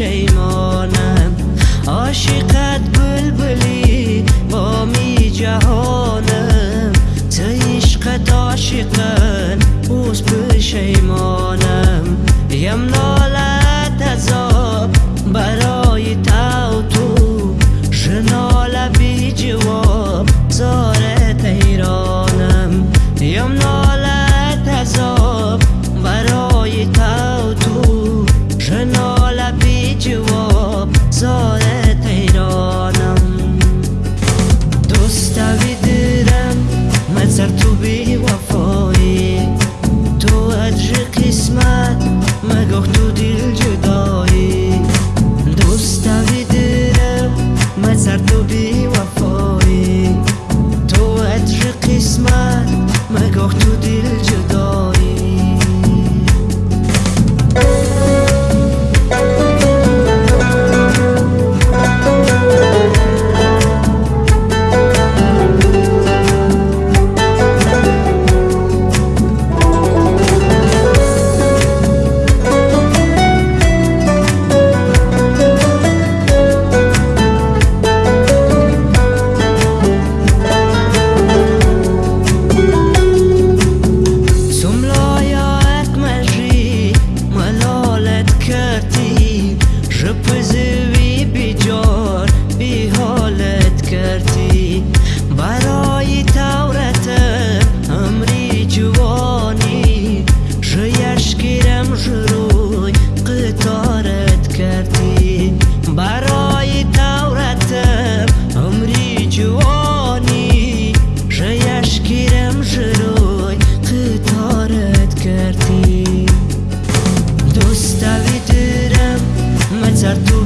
پشیمانم عاشقت ismat Më kohë të dilë gjëdo pensar tú.